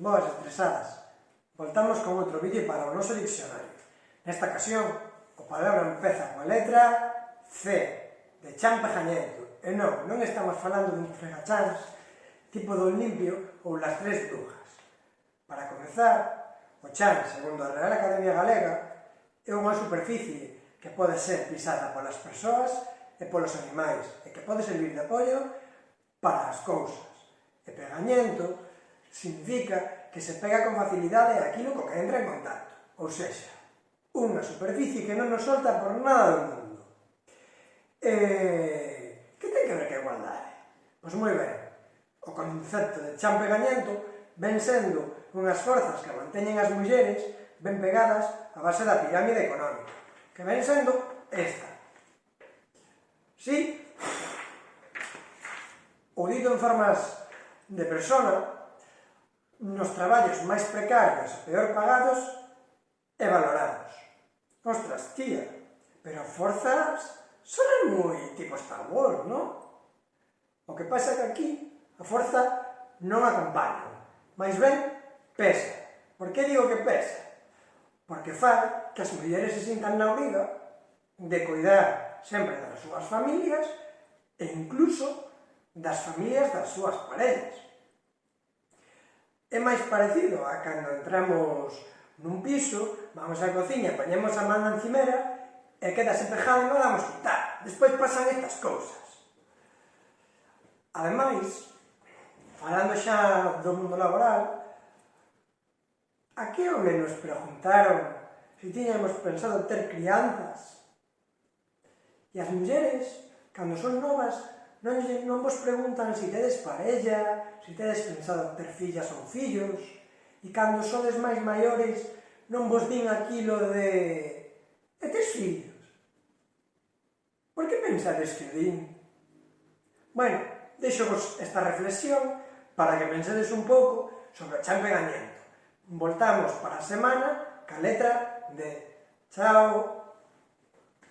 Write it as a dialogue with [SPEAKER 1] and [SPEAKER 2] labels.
[SPEAKER 1] Boas estresadas, voltamos con outro vídeo para o noso diccionario. Nesta ocasión, o palabra empeza coa letra C, de champajañento. E non, non estamos falando dun fregachans tipo do limpio ou las tres brujas. Para comezar, o chan, segundo a Real Academia Galega, é unha superficie que pode ser pisada polas persoas e polos animais, e que pode servir de apoio para as cousas. E pegañento significa que se pega con facilidade aquilo co que entra en contacto, ou seja, unha superficie que non nos solta por nada do mundo. Eh, que ten que ver que igualdade? Pois moi ben, o concepto de champegañento ven sendo unhas forzas que manteñen as mulleres ben pegadas a base da pirámide económica, que ven sendo esta. Si, sí, o dito en formas de persona, nos traballos máis precarios, peor pagados e valorados. Ostras, tía, pero forzas son moi tipo Star Wars, non? O que pasa que aquí a forza non acompaña, máis ben pesa. Por que digo que pesa? Porque fai que as mulleres se sintan na obriga de cuidar sempre das súas familias e incluso das familias das súas parellas. É máis parecido a cando entramos nun piso, vamos á cociña, poñemos a man na encimera e queda pejada e non damos quitar. Despois pasan estas cousas. Ademais, falando xa do mundo laboral, a que home nos preguntaron se tiñamos pensado ter crianzas? E as mulleres, cando son novas, non, non vos preguntan se si tedes parella, se si tedes pensado ter fillas ou fillos, e cando sodes máis maiores non vos din aquilo de e tes fillos. Por que pensades que din? Bueno, deixo vos esta reflexión para que pensedes un pouco sobre o champegañento. Voltamos para a semana ca letra de Chao!